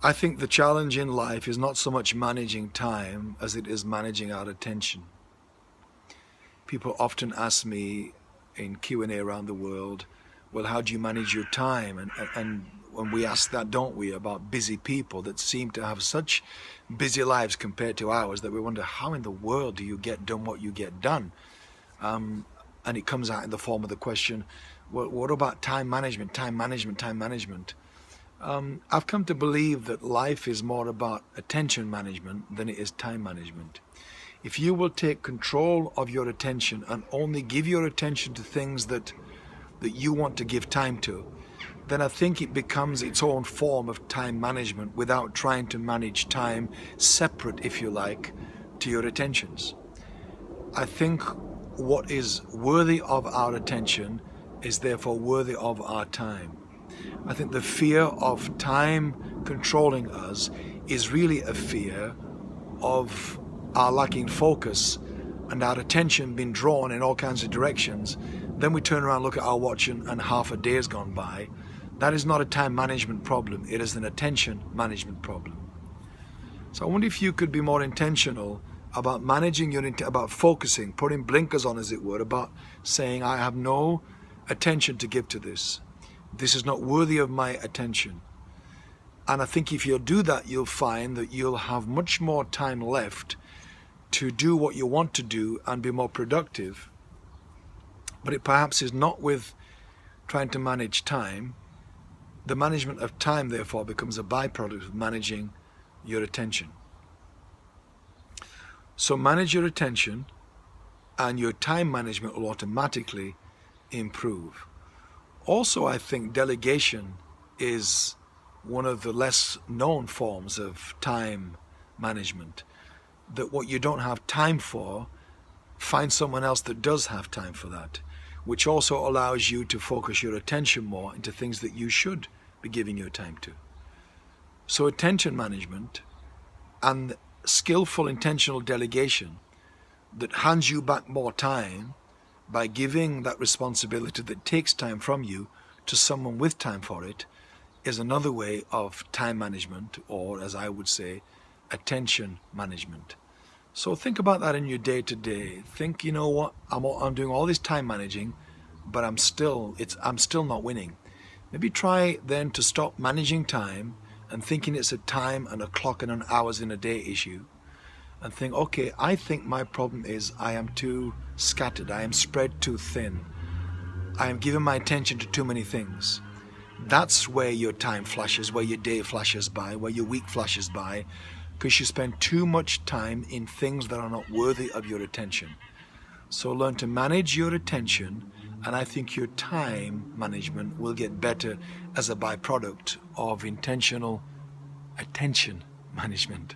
I think the challenge in life is not so much managing time as it is managing our attention. People often ask me in Q&A around the world, well, how do you manage your time? And, and when we ask that, don't we, about busy people that seem to have such busy lives compared to ours that we wonder, how in the world do you get done what you get done? Um, and it comes out in the form of the question, well, what about time management, time management, time management? Um, I've come to believe that life is more about attention management than it is time management. If you will take control of your attention and only give your attention to things that that you want to give time to, then I think it becomes its own form of time management without trying to manage time separate, if you like, to your attentions. I think what is worthy of our attention is therefore worthy of our time. I think the fear of time controlling us is really a fear of our lacking focus and our attention being drawn in all kinds of directions. Then we turn around, look at our watch and, and half a day has gone by. That is not a time management problem. It is an attention management problem. So I wonder if you could be more intentional about managing your, about focusing, putting blinkers on as it were, about saying I have no attention to give to this. This is not worthy of my attention. And I think if you'll do that, you'll find that you'll have much more time left to do what you want to do and be more productive. But it perhaps is not with trying to manage time. The management of time, therefore, becomes a byproduct of managing your attention. So manage your attention and your time management will automatically improve. Also, I think delegation is one of the less known forms of time management. That what you don't have time for, find someone else that does have time for that, which also allows you to focus your attention more into things that you should be giving your time to. So attention management and skillful intentional delegation that hands you back more time by giving that responsibility that takes time from you to someone with time for it is another way of time management or as I would say attention management. So think about that in your day to day think you know what? I'm, I'm doing all this time managing but I'm still it's I'm still not winning. Maybe try then to stop managing time and thinking it's a time and a clock and an hours in a day issue and think, okay, I think my problem is I am too scattered, I am spread too thin, I am giving my attention to too many things. That's where your time flashes, where your day flashes by, where your week flashes by, because you spend too much time in things that are not worthy of your attention. So learn to manage your attention, and I think your time management will get better as a byproduct of intentional attention management.